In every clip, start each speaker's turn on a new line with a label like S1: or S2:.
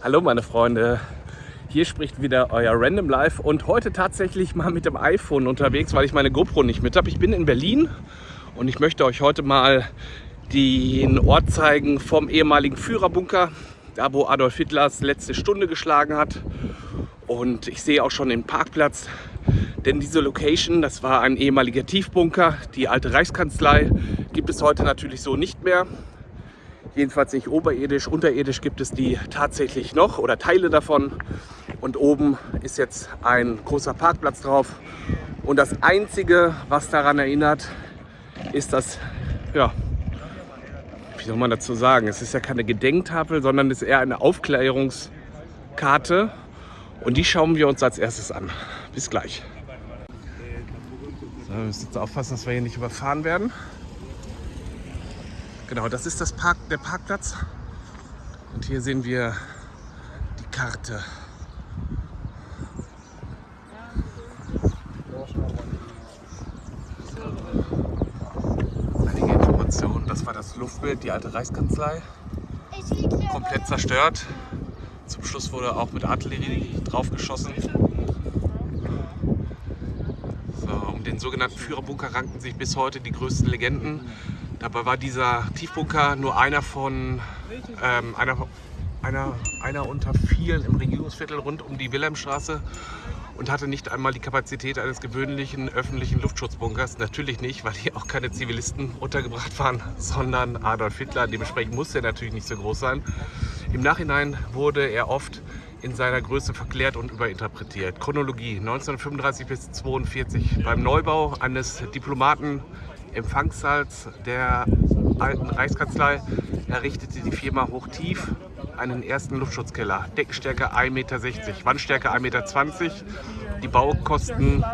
S1: Hallo meine Freunde, hier spricht wieder euer Random Life und heute tatsächlich mal mit dem iPhone unterwegs, weil ich meine GoPro nicht mit habe. Ich bin in Berlin und ich möchte euch heute mal den Ort zeigen vom ehemaligen Führerbunker, da wo Adolf Hitlers letzte Stunde geschlagen hat. Und ich sehe auch schon den Parkplatz, denn diese Location, das war ein ehemaliger Tiefbunker, die alte Reichskanzlei, gibt es heute natürlich so nicht mehr. Jedenfalls nicht oberirdisch, unterirdisch gibt es die tatsächlich noch oder Teile davon. Und oben ist jetzt ein großer Parkplatz drauf. Und das Einzige, was daran erinnert, ist das, ja, wie soll man dazu sagen? Es ist ja keine Gedenktafel, sondern es ist eher eine Aufklärungskarte. Und die schauen wir uns als erstes an. Bis gleich. So, wir müssen jetzt aufpassen, dass wir hier nicht überfahren werden. Genau, das ist das Park, der Parkplatz. Und hier sehen wir die Karte. Einige Informationen. Das war das Luftbild, die alte Reichskanzlei. Komplett zerstört. Zum Schluss wurde auch mit Artillerie draufgeschossen. So, um den sogenannten Führerbunker ranken sich bis heute die größten Legenden. Dabei war dieser Tiefbunker nur einer von ähm, einer, einer, einer unter vielen im Regierungsviertel rund um die Wilhelmstraße und hatte nicht einmal die Kapazität eines gewöhnlichen öffentlichen Luftschutzbunkers. Natürlich nicht, weil hier auch keine Zivilisten untergebracht waren, sondern Adolf Hitler. Dementsprechend musste er natürlich nicht so groß sein. Im Nachhinein wurde er oft in seiner Größe verklärt und überinterpretiert. Chronologie 1935 bis 1942 beim Neubau eines Diplomaten Empfangssaals der alten Reichskanzlei errichtete die Firma Hochtief einen ersten Luftschutzkeller. Deckenstärke 1,60 Meter, Wandstärke 1,20 Meter. Die Baukosten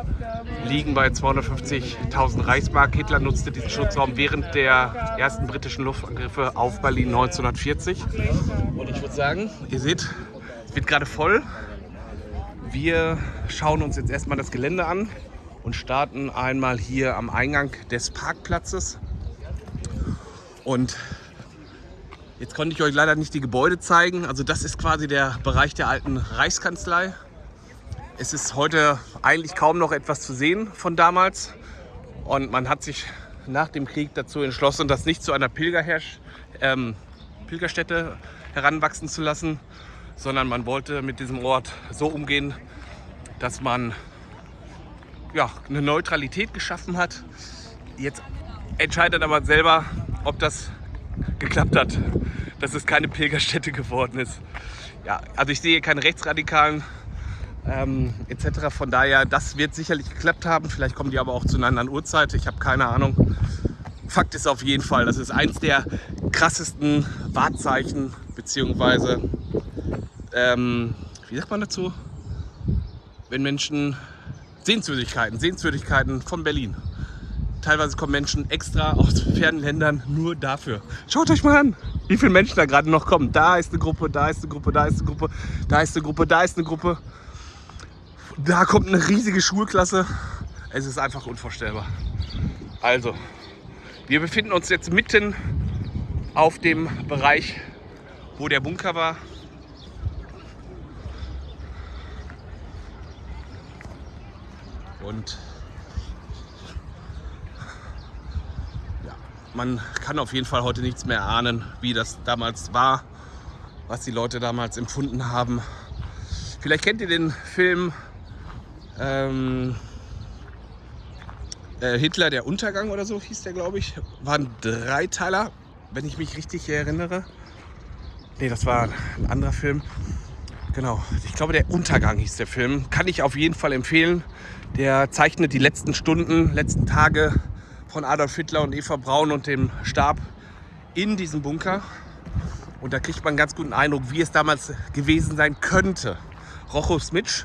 S1: liegen bei 250.000 Reichsmark. Hitler nutzte diesen Schutzraum während der ersten britischen Luftangriffe auf Berlin 1940. Und ich würde sagen, ihr seht, es wird gerade voll. Wir schauen uns jetzt erstmal das Gelände an und starten einmal hier am Eingang des Parkplatzes. Und jetzt konnte ich euch leider nicht die Gebäude zeigen. Also das ist quasi der Bereich der alten Reichskanzlei. Es ist heute eigentlich kaum noch etwas zu sehen von damals. Und man hat sich nach dem Krieg dazu entschlossen, das nicht zu einer ähm, Pilgerstätte heranwachsen zu lassen, sondern man wollte mit diesem Ort so umgehen, dass man ja, eine Neutralität geschaffen hat. Jetzt entscheidet aber selber, ob das geklappt hat, dass es keine Pilgerstätte geworden ist. Ja, also ich sehe keine Rechtsradikalen ähm, etc. Von daher, das wird sicherlich geklappt haben. Vielleicht kommen die aber auch zu einer anderen Uhrzeit. Ich habe keine Ahnung. Fakt ist auf jeden Fall, das ist eins der krassesten Wahrzeichen, beziehungsweise, ähm, wie sagt man dazu? Wenn Menschen Sehenswürdigkeiten, Sehenswürdigkeiten von Berlin. Teilweise kommen Menschen extra aus fernen Ländern nur dafür. Schaut euch mal an, wie viele Menschen da gerade noch kommen. Da ist eine Gruppe, da ist eine Gruppe, da ist eine Gruppe, da ist eine Gruppe, da ist eine Gruppe. Da kommt eine riesige Schulklasse. Es ist einfach unvorstellbar. Also, wir befinden uns jetzt mitten auf dem Bereich, wo der Bunker war. Und ja, man kann auf jeden Fall heute nichts mehr ahnen, wie das damals war, was die Leute damals empfunden haben. Vielleicht kennt ihr den Film ähm, äh, Hitler der Untergang oder so hieß der, glaube ich. War ein Dreiteiler, wenn ich mich richtig erinnere. Ne, das war ein anderer Film. Genau, ich glaube, der Untergang hieß der Film. Kann ich auf jeden Fall empfehlen. Der zeichnet die letzten Stunden, letzten Tage von Adolf Hitler und Eva Braun und dem Stab in diesem Bunker. Und da kriegt man einen ganz guten Eindruck, wie es damals gewesen sein könnte. Rocho Smitsch,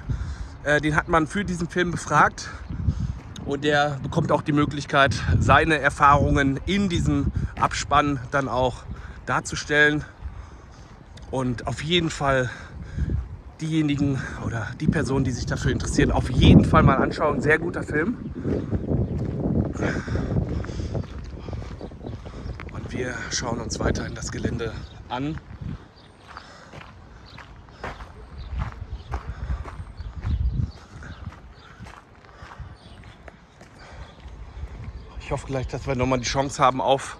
S1: äh, den hat man für diesen Film befragt. Und der bekommt auch die Möglichkeit, seine Erfahrungen in diesem Abspann dann auch darzustellen. Und auf jeden Fall diejenigen oder die Personen, die sich dafür interessieren, auf jeden Fall mal anschauen. Sehr guter Film. Und wir schauen uns weiterhin das Gelände an. Ich hoffe gleich, dass wir nochmal die Chance haben, auf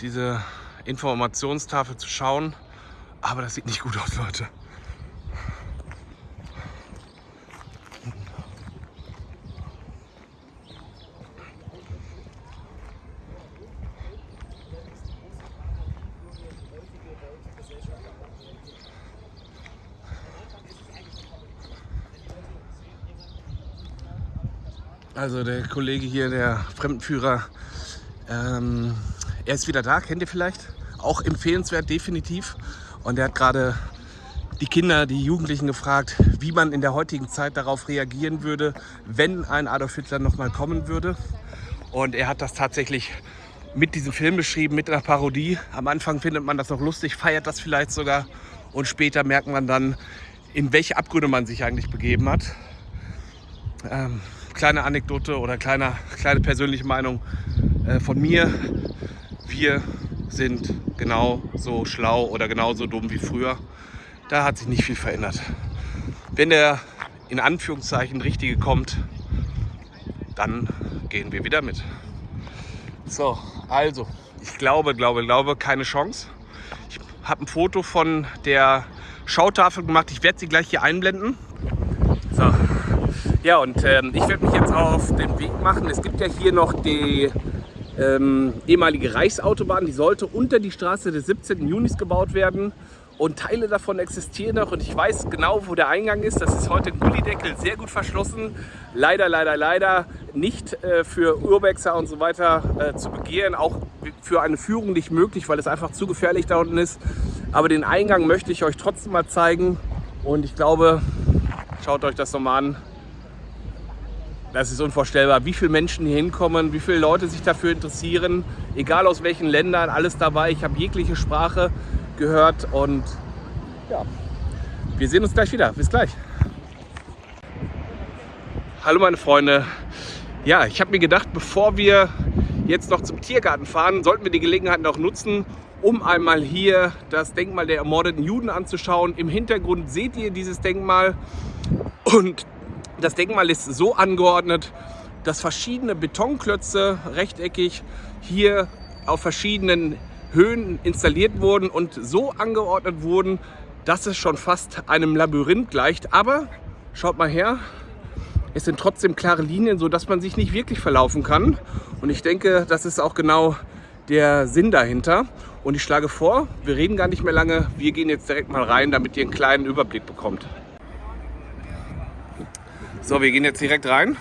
S1: diese Informationstafel zu schauen. Aber das sieht nicht gut aus, Leute. Also der Kollege hier, der Fremdenführer, ähm, er ist wieder da, kennt ihr vielleicht? Auch empfehlenswert, definitiv. Und er hat gerade die Kinder, die Jugendlichen gefragt, wie man in der heutigen Zeit darauf reagieren würde, wenn ein Adolf Hitler nochmal kommen würde. Und er hat das tatsächlich mit diesem Film beschrieben, mit einer Parodie. Am Anfang findet man das noch lustig, feiert das vielleicht sogar. Und später merkt man dann, in welche Abgründe man sich eigentlich begeben hat. Ähm, kleine Anekdote oder kleine, kleine persönliche Meinung äh, von mir. Wir sind genauso schlau oder genauso dumm wie früher. Da hat sich nicht viel verändert. Wenn der in Anführungszeichen Richtige kommt, dann gehen wir wieder mit. So, also, ich glaube, glaube, glaube, keine Chance. Ich habe ein Foto von der Schautafel gemacht. Ich werde sie gleich hier einblenden. So, ja, und ähm, ich werde mich jetzt auf den Weg machen. Es gibt ja hier noch die ähm, ehemalige Reichsautobahn. Die sollte unter die Straße des 17. Junis gebaut werden. Und Teile davon existieren noch und ich weiß genau, wo der Eingang ist. Das ist heute Gullideckel, sehr gut verschlossen. Leider, leider, leider nicht äh, für Urbexer und so weiter äh, zu begehen. Auch für eine Führung nicht möglich, weil es einfach zu gefährlich da unten ist. Aber den Eingang möchte ich euch trotzdem mal zeigen. Und ich glaube, schaut euch das nochmal an. Das ist unvorstellbar, wie viele Menschen hier hinkommen, wie viele Leute sich dafür interessieren, egal aus welchen Ländern, alles dabei. Ich habe jegliche Sprache gehört und ja, wir sehen uns gleich wieder. Bis gleich. Hallo meine Freunde. Ja, ich habe mir gedacht, bevor wir jetzt noch zum Tiergarten fahren, sollten wir die Gelegenheit noch nutzen, um einmal hier das Denkmal der ermordeten Juden anzuschauen. Im Hintergrund seht ihr dieses Denkmal und das Denkmal ist so angeordnet, dass verschiedene Betonklötze rechteckig hier auf verschiedenen Höhen installiert wurden und so angeordnet wurden, dass es schon fast einem Labyrinth gleicht. Aber schaut mal her, es sind trotzdem klare Linien, sodass man sich nicht wirklich verlaufen kann. Und ich denke, das ist auch genau der Sinn dahinter. Und ich schlage vor, wir reden gar nicht mehr lange, wir gehen jetzt direkt mal rein, damit ihr einen kleinen Überblick bekommt. So, wir gehen jetzt direkt rein.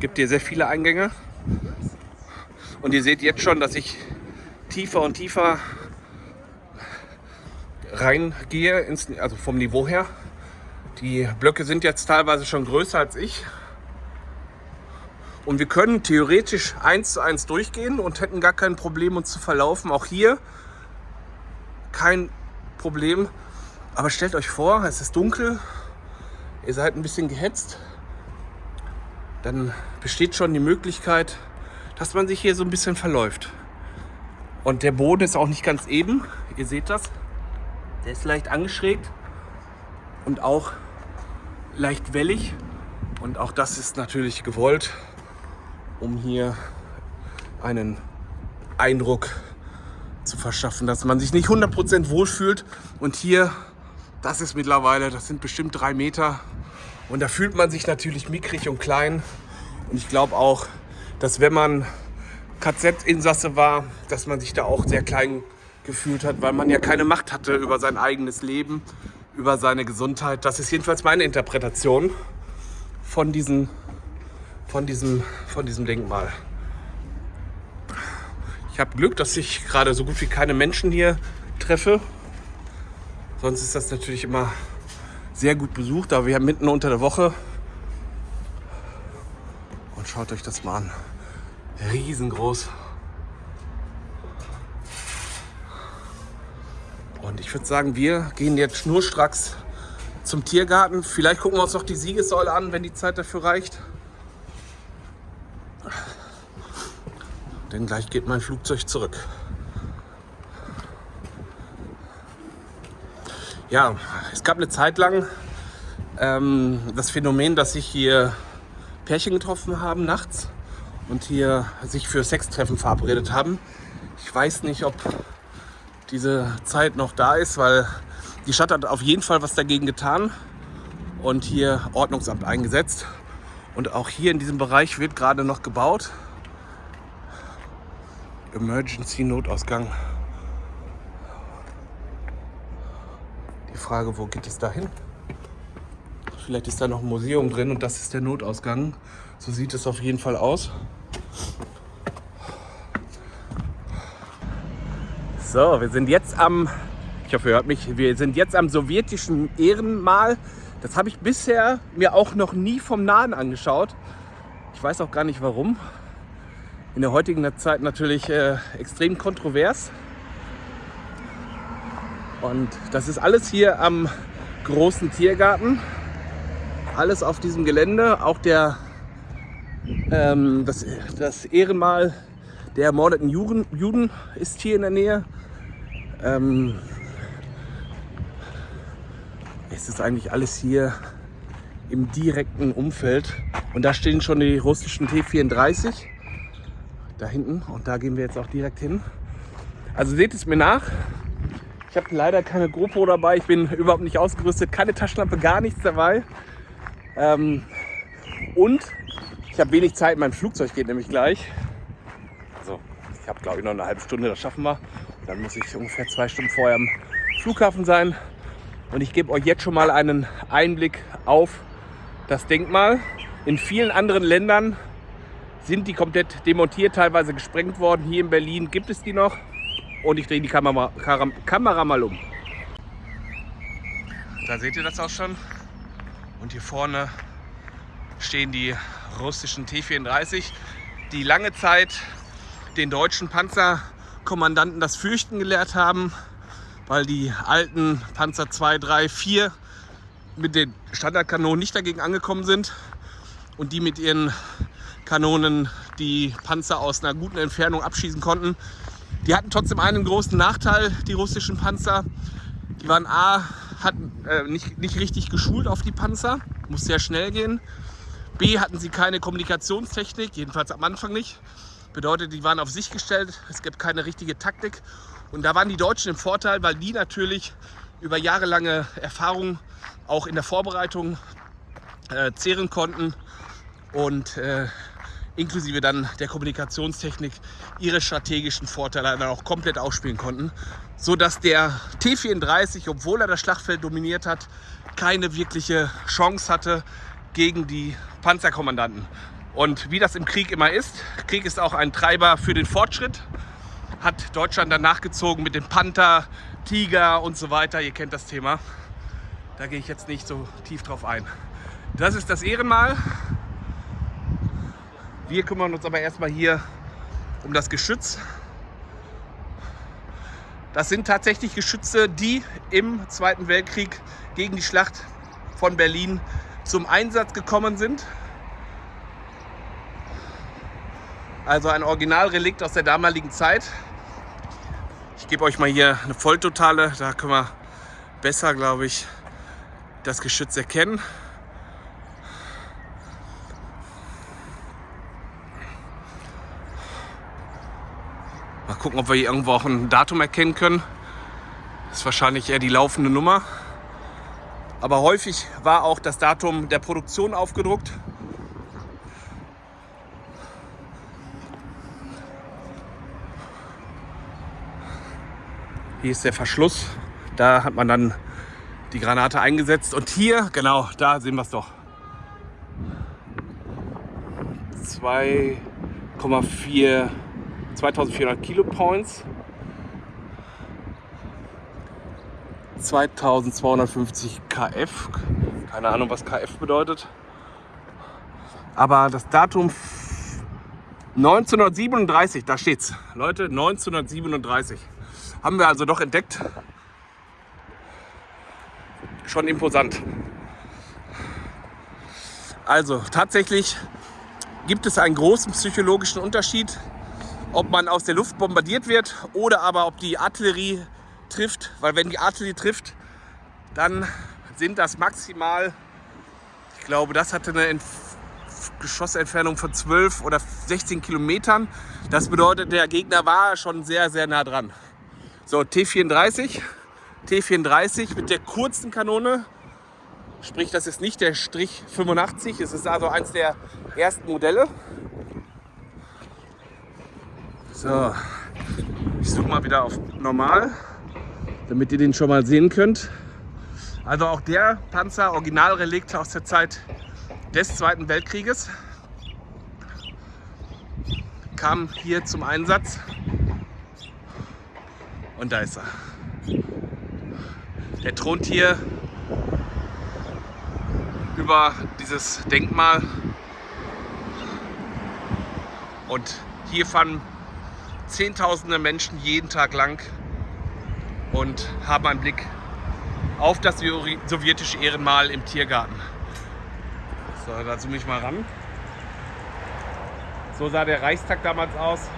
S1: Gibt hier sehr viele Eingänge. Und ihr seht jetzt schon, dass ich tiefer und tiefer reingehe, also vom Niveau her. Die Blöcke sind jetzt teilweise schon größer als ich. Und wir können theoretisch eins zu eins durchgehen und hätten gar kein Problem, uns zu verlaufen. Auch hier kein Problem. Aber stellt euch vor, es ist dunkel, ihr seid ein bisschen gehetzt, dann besteht schon die Möglichkeit, dass man sich hier so ein bisschen verläuft. Und der Boden ist auch nicht ganz eben, ihr seht das. Der ist leicht angeschrägt und auch leicht wellig. Und auch das ist natürlich gewollt, um hier einen Eindruck zu verschaffen, dass man sich nicht 100% wohlfühlt. Und hier, das ist mittlerweile, das sind bestimmt drei Meter, und da fühlt man sich natürlich mickrig und klein. Und ich glaube auch, dass wenn man KZ-Insasse war, dass man sich da auch sehr klein gefühlt hat, weil man ja keine Macht hatte über sein eigenes Leben, über seine Gesundheit. Das ist jedenfalls meine Interpretation von, diesen, von, diesem, von diesem Denkmal. Ich habe Glück, dass ich gerade so gut wie keine Menschen hier treffe. Sonst ist das natürlich immer sehr gut besucht, aber wir haben mitten unter der Woche. Und schaut euch das mal an. Riesengroß. Und ich würde sagen, wir gehen jetzt schnurstracks zum Tiergarten. Vielleicht gucken wir uns noch die Siegessäule an, wenn die Zeit dafür reicht. Denn gleich geht mein Flugzeug zurück. Ja, es gab eine Zeit lang ähm, das Phänomen, dass sich hier Pärchen getroffen haben nachts und hier sich für Sextreffen verabredet haben. Ich weiß nicht, ob diese Zeit noch da ist, weil die Stadt hat auf jeden Fall was dagegen getan und hier Ordnungsamt eingesetzt. Und auch hier in diesem Bereich wird gerade noch gebaut. Emergency Notausgang. Frage, wo geht es da hin? Vielleicht ist da noch ein Museum drin und das ist der Notausgang. So sieht es auf jeden Fall aus. So, wir sind jetzt am, ich hoffe, ihr hört mich, wir sind jetzt am sowjetischen Ehrenmal. Das habe ich bisher mir auch noch nie vom Nahen angeschaut. Ich weiß auch gar nicht warum. In der heutigen Zeit natürlich äh, extrem kontrovers. Und das ist alles hier am großen Tiergarten alles auf diesem Gelände. Auch der, ähm, das, das Ehrenmal der ermordeten Juden, Juden ist hier in der Nähe. Ähm, es ist eigentlich alles hier im direkten Umfeld. Und da stehen schon die russischen T-34 da hinten. Und da gehen wir jetzt auch direkt hin. Also seht es mir nach. Ich habe leider keine GoPro dabei. Ich bin überhaupt nicht ausgerüstet. Keine Taschenlampe, gar nichts dabei. Ähm, und ich habe wenig Zeit, mein Flugzeug geht nämlich gleich. Also ich habe glaube ich noch eine halbe Stunde, das schaffen wir. Und dann muss ich ungefähr zwei Stunden vorher am Flughafen sein. Und ich gebe euch jetzt schon mal einen Einblick auf das Denkmal. In vielen anderen Ländern sind die komplett demontiert, teilweise gesprengt worden. Hier in Berlin gibt es die noch. Und ich drehe die Kamera, Kamera mal um. Da seht ihr das auch schon. Und hier vorne stehen die russischen T-34, die lange Zeit den deutschen Panzerkommandanten das Fürchten gelehrt haben, weil die alten Panzer 2, 3, 4 mit den Standardkanonen nicht dagegen angekommen sind und die mit ihren Kanonen die Panzer aus einer guten Entfernung abschießen konnten. Die hatten trotzdem einen großen Nachteil, die russischen Panzer. Die waren A, hatten äh, nicht, nicht richtig geschult auf die Panzer, muss sehr schnell gehen. B, hatten sie keine Kommunikationstechnik, jedenfalls am Anfang nicht. Bedeutet, die waren auf sich gestellt, es gibt keine richtige Taktik. Und da waren die Deutschen im Vorteil, weil die natürlich über jahrelange Erfahrung auch in der Vorbereitung äh, zehren konnten und äh, inklusive dann der Kommunikationstechnik ihre strategischen Vorteile dann auch komplett ausspielen konnten, so dass der T-34, obwohl er das Schlachtfeld dominiert hat, keine wirkliche Chance hatte gegen die Panzerkommandanten. Und wie das im Krieg immer ist, Krieg ist auch ein Treiber für den Fortschritt, hat Deutschland dann nachgezogen mit dem Panther, Tiger und so weiter. Ihr kennt das Thema. Da gehe ich jetzt nicht so tief drauf ein. Das ist das Ehrenmal. Wir kümmern uns aber erstmal hier um das Geschütz. Das sind tatsächlich Geschütze, die im Zweiten Weltkrieg gegen die Schlacht von Berlin zum Einsatz gekommen sind. Also ein Originalrelikt aus der damaligen Zeit. Ich gebe euch mal hier eine Volltotale, da können wir besser, glaube ich, das Geschütz erkennen. Mal gucken, ob wir hier irgendwo auch ein Datum erkennen können. Das ist wahrscheinlich eher die laufende Nummer. Aber häufig war auch das Datum der Produktion aufgedruckt. Hier ist der Verschluss. Da hat man dann die Granate eingesetzt. Und hier, genau, da sehen wir es doch. 2,4 2400 Kilo Points, 2250 KF, keine Ahnung was KF bedeutet, aber das Datum 1937, da steht's, Leute, 1937 haben wir also doch entdeckt. Schon imposant. Also tatsächlich gibt es einen großen psychologischen Unterschied ob man aus der Luft bombardiert wird oder aber ob die Artillerie trifft. Weil wenn die Artillerie trifft, dann sind das maximal, ich glaube, das hatte eine Geschossentfernung von 12 oder 16 Kilometern. Das bedeutet, der Gegner war schon sehr, sehr nah dran. So, T34. T34 mit der kurzen Kanone. Sprich, das ist nicht der Strich 85. Es ist also eins der ersten Modelle. So, ich suche mal wieder auf normal, damit ihr den schon mal sehen könnt. Also auch der Panzer, Originalrelikt aus der Zeit des Zweiten Weltkrieges, kam hier zum Einsatz. Und da ist er. Der thront hier über dieses Denkmal. Und hier fahren Zehntausende Menschen jeden Tag lang und haben einen Blick auf das sowjetische Ehrenmal im Tiergarten. So, da zoome ich mal ran. So sah der Reichstag damals aus.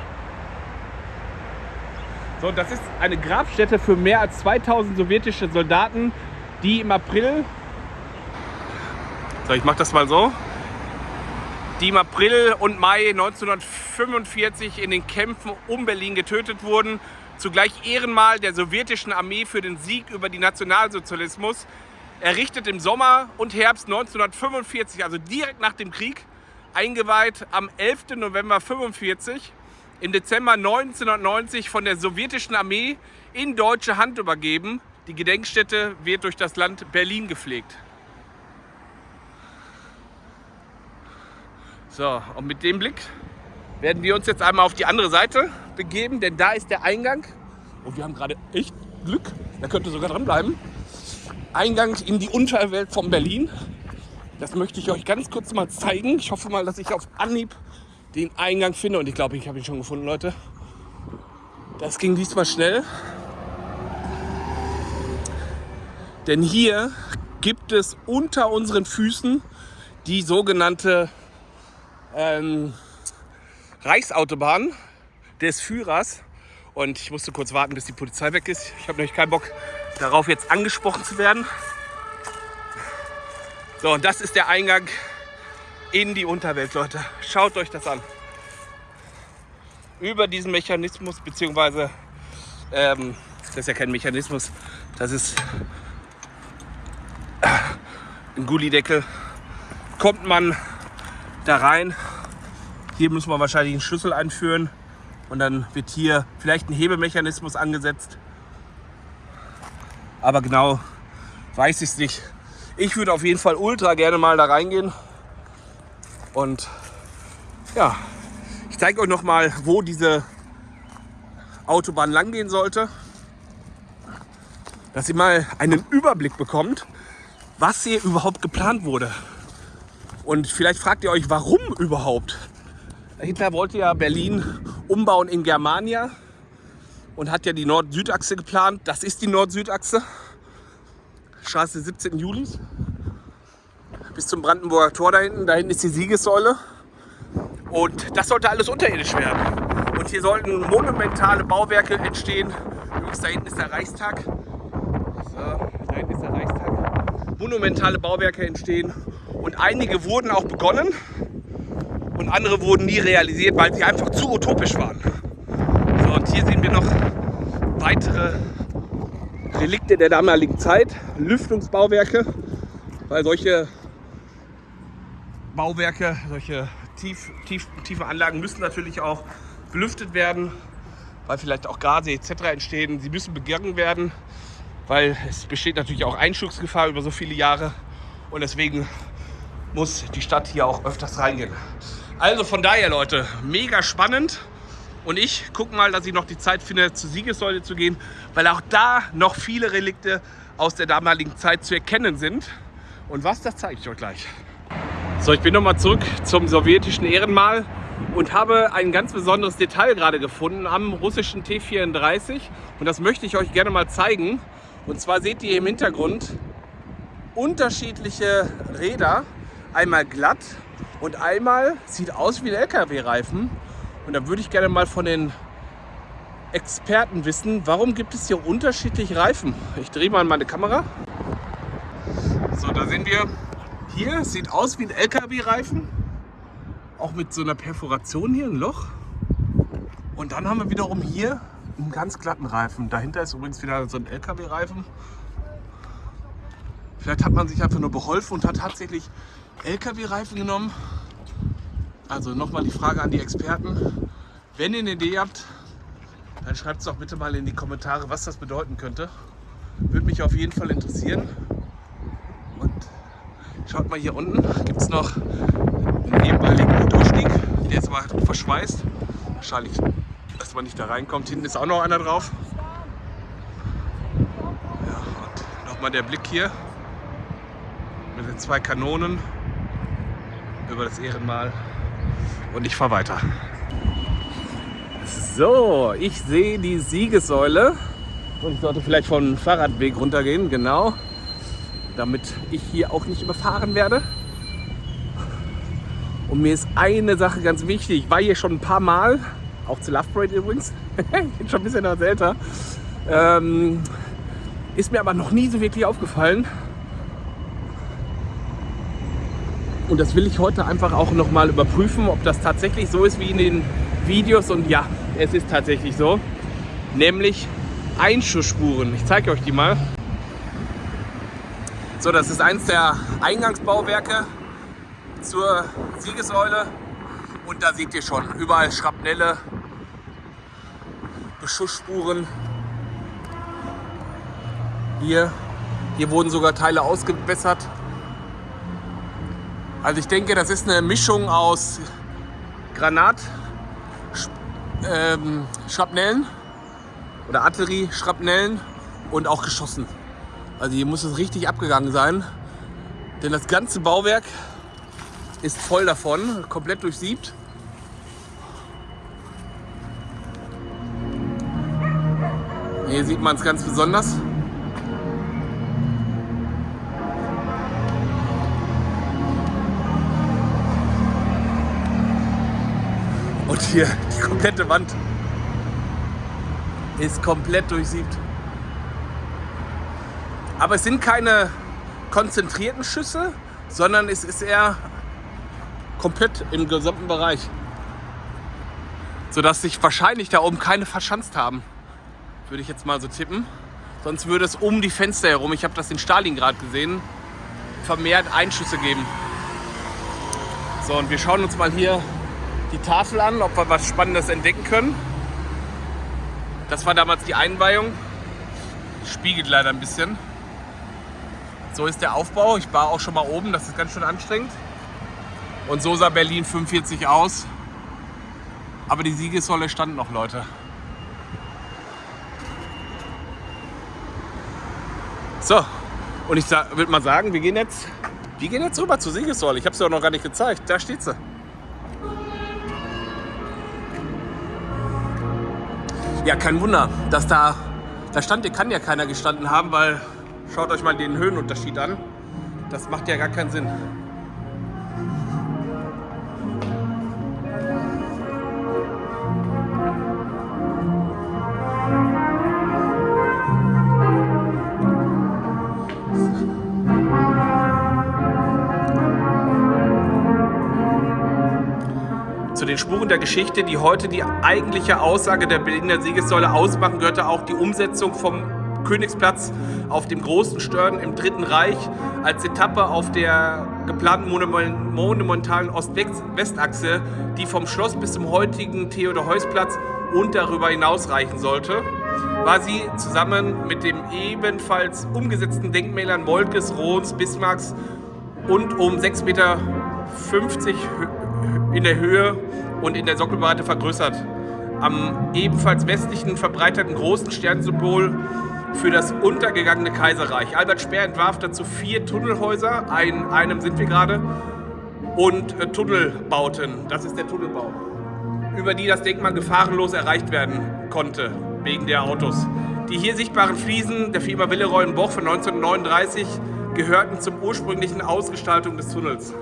S1: So, das ist eine Grabstätte für mehr als 2000 sowjetische Soldaten, die im April. So, ich mache das mal so. Die im April und Mai 1945 in den Kämpfen um Berlin getötet wurden zugleich Ehrenmal der sowjetischen Armee für den Sieg über den Nationalsozialismus, errichtet im Sommer und Herbst 1945, also direkt nach dem Krieg, eingeweiht am 11. November 1945, im Dezember 1990 von der sowjetischen Armee in deutsche Hand übergeben. Die Gedenkstätte wird durch das Land Berlin gepflegt. So, und mit dem Blick werden wir uns jetzt einmal auf die andere Seite begeben, denn da ist der Eingang. Und wir haben gerade echt Glück, da könnte sogar dran bleiben. Eingang in die Unterwelt von Berlin. Das möchte ich euch ganz kurz mal zeigen. Ich hoffe mal, dass ich auf Anhieb den Eingang finde. Und ich glaube, ich habe ihn schon gefunden, Leute. Das ging diesmal schnell. Denn hier gibt es unter unseren Füßen die sogenannte ähm, Reichsautobahn des Führers. Und ich musste kurz warten, bis die Polizei weg ist. Ich habe nämlich keinen Bock darauf, jetzt angesprochen zu werden. So, und das ist der Eingang in die Unterwelt, Leute. Schaut euch das an. Über diesen Mechanismus, beziehungsweise, ähm, das ist ja kein Mechanismus, das ist ein Gullideckel, kommt man da rein hier muss man wahrscheinlich einen Schlüssel einführen und dann wird hier vielleicht ein Hebemechanismus angesetzt. Aber genau weiß ich es nicht. Ich würde auf jeden Fall ultra gerne mal da reingehen. Und ja, ich zeige euch noch mal, wo diese Autobahn lang gehen sollte. Dass ihr mal einen Überblick bekommt, was hier überhaupt geplant wurde. Und vielleicht fragt ihr euch, warum überhaupt? Hitler wollte ja Berlin umbauen in Germania und hat ja die Nord-Süd-Achse geplant. Das ist die Nord-Süd-Achse. Straße 17. Juli bis zum Brandenburger Tor da hinten. Da hinten ist die Siegessäule. Und das sollte alles unterirdisch werden. Und hier sollten monumentale Bauwerke entstehen. Übrigens, da hinten ist der Reichstag. So, da hinten ist der Reichstag. Monumentale Bauwerke entstehen. Und einige wurden auch begonnen und andere wurden nie realisiert, weil sie einfach zu utopisch waren. So, und hier sehen wir noch weitere Relikte der damaligen Zeit, Lüftungsbauwerke, weil solche Bauwerke, solche tief, tief, tiefe Anlagen müssen natürlich auch belüftet werden, weil vielleicht auch Gase etc. entstehen. Sie müssen begangen werden, weil es besteht natürlich auch Einsturzgefahr über so viele Jahre und deswegen muss die Stadt hier auch öfters reingehen. Also von daher, Leute, mega spannend. Und ich gucke mal, dass ich noch die Zeit finde, zur Siegessäule zu gehen, weil auch da noch viele Relikte aus der damaligen Zeit zu erkennen sind. Und was, das zeige ich euch gleich. So, ich bin nochmal zurück zum sowjetischen Ehrenmal und habe ein ganz besonderes Detail gerade gefunden am russischen T-34. Und das möchte ich euch gerne mal zeigen. Und zwar seht ihr im Hintergrund unterschiedliche Räder. Einmal glatt und einmal sieht aus wie ein LKW-Reifen. Und da würde ich gerne mal von den Experten wissen, warum gibt es hier unterschiedliche Reifen? Ich drehe mal meine Kamera. So, da sehen wir, hier sieht aus wie ein LKW-Reifen. Auch mit so einer Perforation hier, ein Loch. Und dann haben wir wiederum hier einen ganz glatten Reifen. Dahinter ist übrigens wieder so ein LKW-Reifen. Vielleicht hat man sich einfach nur beholfen und hat tatsächlich LKW-Reifen genommen. Also nochmal die Frage an die Experten. Wenn ihr eine Idee habt, dann schreibt es doch bitte mal in die Kommentare, was das bedeuten könnte. Würde mich auf jeden Fall interessieren. Und schaut mal hier unten, gibt es noch einen ehemaligen Motorstieg. Der ist aber verschweißt. Wahrscheinlich, dass man nicht da reinkommt. Hinten ist auch noch einer drauf. Ja, und nochmal der Blick hier mit den zwei Kanonen über das Ehrenmal. Und ich fahre weiter. So, ich sehe die Siegessäule. Und ich sollte vielleicht vom Fahrradweg runtergehen, genau. Damit ich hier auch nicht überfahren werde. Und mir ist eine Sache ganz wichtig. Ich war hier schon ein paar Mal, auch zu Love Parade übrigens. ich bin schon ein bisschen was älter. Ähm, ist mir aber noch nie so wirklich aufgefallen. Und das will ich heute einfach auch noch mal überprüfen, ob das tatsächlich so ist wie in den Videos. Und ja, es ist tatsächlich so. Nämlich Einschussspuren. Ich zeige euch die mal. So, das ist eins der Eingangsbauwerke zur Siegessäule. Und da seht ihr schon, überall Schrapnelle, Beschussspuren. Hier, hier wurden sogar Teile ausgebessert. Also ich denke, das ist eine Mischung aus Granat, ähm, Schrapnellen oder Artillerie-Schrapnellen und auch geschossen. Also hier muss es richtig abgegangen sein, denn das ganze Bauwerk ist voll davon, komplett durchsiebt. Hier sieht man es ganz besonders. Und hier die komplette Wand ist komplett durchsiebt. Aber es sind keine konzentrierten Schüsse, sondern es ist eher komplett im gesamten Bereich. Sodass sich wahrscheinlich da oben keine verschanzt haben. Würde ich jetzt mal so tippen. Sonst würde es um die Fenster herum, ich habe das in Stalingrad gesehen, vermehrt Einschüsse geben. So, und wir schauen uns mal hier die Tafel an, ob wir was Spannendes entdecken können. Das war damals die Einweihung. Spiegelt leider ein bisschen. So ist der Aufbau. Ich war auch schon mal oben, das ist ganz schön anstrengend. Und so sah Berlin 45 aus. Aber die Siegessäule stand noch, Leute. So, und ich würde mal sagen, wir gehen jetzt, wir gehen jetzt rüber zur Siegessäule. Ich habe sie auch noch gar nicht gezeigt. Da steht sie. Ja, kein Wunder, dass da, da stand, hier kann ja keiner gestanden haben, weil schaut euch mal den Höhenunterschied an. Das macht ja gar keinen Sinn. Den Spuren der Geschichte, die heute die eigentliche Aussage der Berliner Siegessäule ausmachen, gehörte auch die Umsetzung vom Königsplatz auf dem großen Stern im Dritten Reich als Etappe auf der geplanten monumentalen Ost-West-Achse, die vom Schloss bis zum heutigen Theodor-Heuss-Platz und darüber hinaus reichen sollte, war sie zusammen mit den ebenfalls umgesetzten Denkmälern Moltkes, Rohns, Bismarcks und um 6,50 Meter in der Höhe und in der Sockelbreite vergrößert. Am ebenfalls westlichen verbreiterten großen Sternsymbol für das untergegangene Kaiserreich. Albert Speer entwarf dazu vier Tunnelhäuser, in einem sind wir gerade, und äh, Tunnelbauten. Das ist der Tunnelbau, über die das Denkmal gefahrenlos erreicht werden konnte, wegen der Autos. Die hier sichtbaren Fliesen der Firma Willeroy Boch von 1939 gehörten zum ursprünglichen Ausgestaltung des Tunnels.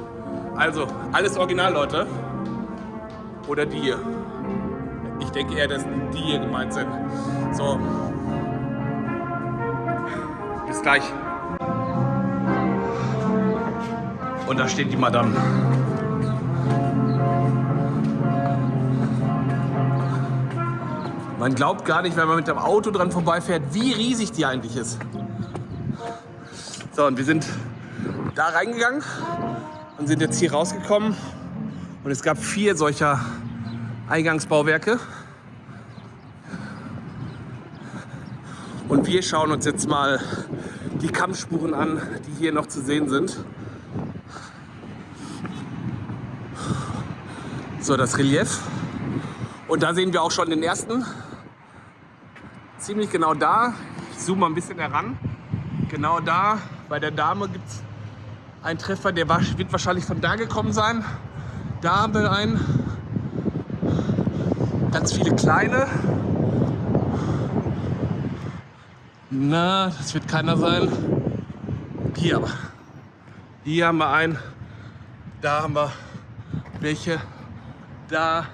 S1: Also, alles original, Leute oder dir. Ich denke eher, dass die hier gemeint sind. So. Bis gleich. Und da steht die Madame. Man glaubt gar nicht, wenn man mit dem Auto dran vorbeifährt, wie riesig die eigentlich ist. So, und wir sind da reingegangen und sind jetzt hier rausgekommen und es gab vier solcher Eingangsbauwerke. Und wir schauen uns jetzt mal die Kampfspuren an, die hier noch zu sehen sind. So, das Relief. Und da sehen wir auch schon den ersten. Ziemlich genau da. Ich zoome mal ein bisschen heran. Genau da, bei der Dame gibt es einen Treffer, der wird wahrscheinlich von da gekommen sein. Da haben wir einen. Ganz viele kleine. Na, das wird keiner sein. Hier aber. Hier haben wir einen. Da haben wir welche. Da.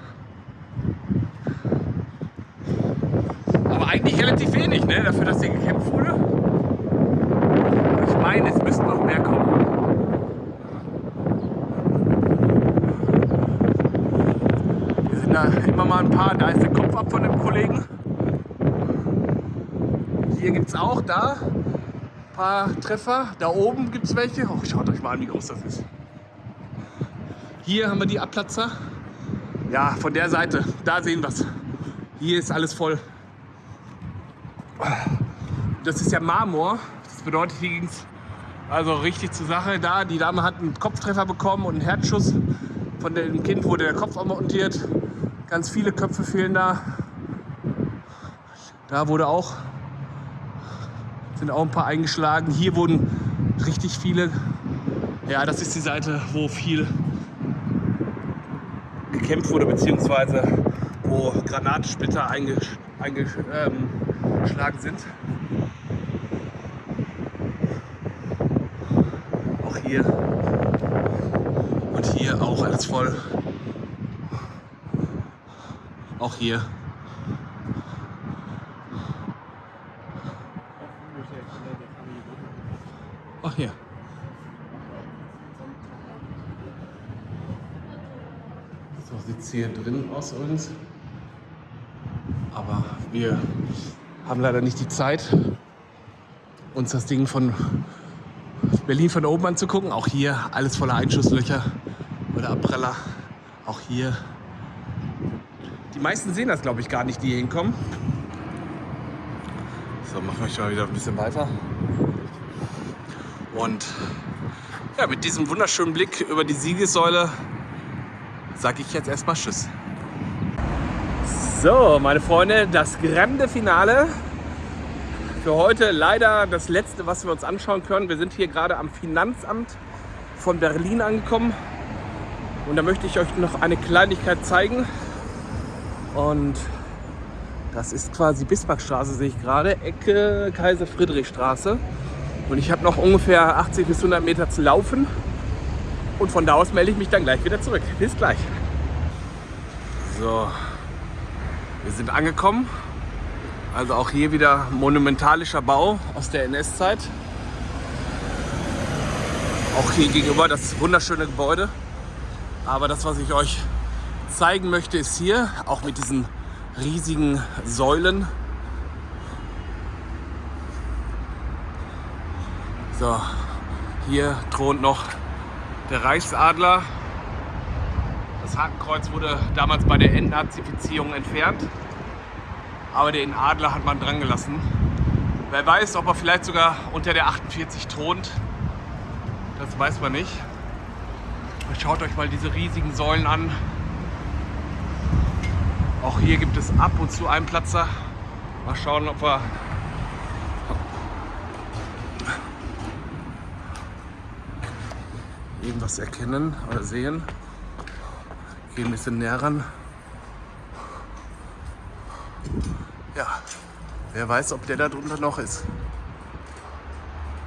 S1: Aber eigentlich relativ wenig, ne? Dafür, dass hier gekämpft wurde. ich meine, es müssten noch mehr kommen. Hier sind da immer mal ein paar. Da ist der Kopf ab von dem Kollegen. Hier gibt es auch da ein paar Treffer. Da oben gibt es welche. Oh, schaut euch mal an, wie groß das ist. Hier haben wir die Abplatzer. Ja, von der Seite, da sehen wir es. Hier ist alles voll. Das ist ja Marmor. Das bedeutet, hier ging es also richtig zur Sache. Da, die Dame hat einen Kopftreffer bekommen und einen Herzschuss. Von dem Kind wurde der Kopf montiert. Ganz viele Köpfe fehlen da. Da wurde auch sind auch ein paar eingeschlagen. Hier wurden richtig viele. Ja, das ist die Seite, wo viel gekämpft wurde, beziehungsweise wo Granatensplitter eingeschlagen ähm, sind. Auch hier und hier auch alles voll. Auch hier. Ach hier. So sieht es hier drin aus übrigens. Aber wir haben leider nicht die Zeit, uns das Ding von Berlin von oben anzugucken. Auch hier alles voller Einschusslöcher oder Abpreller. Auch hier. Die meisten sehen das, glaube ich, gar nicht, die hier hinkommen. So, machen wir schon mal wieder ein bisschen weiter. Und ja, mit diesem wunderschönen Blick über die Siegessäule sage ich jetzt erstmal Tschüss. So, meine Freunde, das grande Finale. Für heute leider das letzte, was wir uns anschauen können. Wir sind hier gerade am Finanzamt von Berlin angekommen. Und da möchte ich euch noch eine Kleinigkeit zeigen. Und das ist quasi Bismarckstraße, sehe ich gerade, Ecke Kaiser-Friedrich-Straße. Und ich habe noch ungefähr 80 bis 100 Meter zu laufen. Und von da aus melde ich mich dann gleich wieder zurück. Bis gleich. So, wir sind angekommen. Also auch hier wieder monumentalischer Bau aus der NS-Zeit. Auch hier gegenüber das wunderschöne Gebäude. Aber das, was ich euch zeigen möchte, ist hier, auch mit diesen riesigen Säulen, So, hier thront noch der Reichsadler. Das Hakenkreuz wurde damals bei der Entnazifizierung entfernt. Aber den Adler hat man dran gelassen. Wer weiß, ob er vielleicht sogar unter der 48 thront. Das weiß man nicht. Schaut euch mal diese riesigen Säulen an. Auch hier gibt es ab und zu einen Platzer. Mal schauen, ob wir irgendwas erkennen oder sehen. Gehen ein bisschen näher ran. Ja, wer weiß, ob der da drunter noch ist.